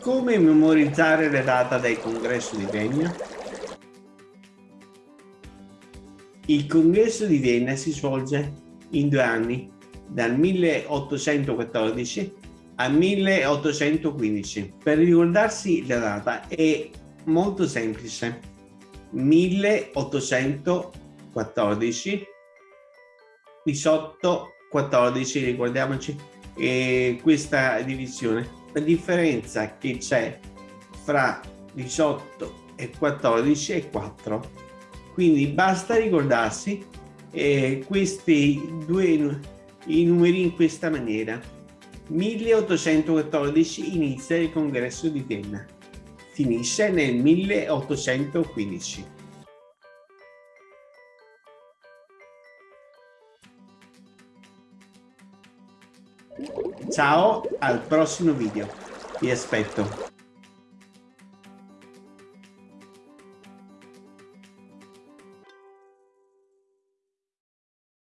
Come memorizzare la data del congresso di Vienna? Il congresso di Vienna si svolge in due anni, dal 1814 al 1815. Per ricordarsi la data è molto semplice. 1814 18 14 ricordiamoci eh, questa divisione. La differenza che c'è fra 18 e 14 è 4 quindi basta ricordarsi eh, questi due i numeri in questa maniera. 1814 inizia il congresso di Vienna. Finisce nel 1815 Ciao, al prossimo video. Vi aspetto.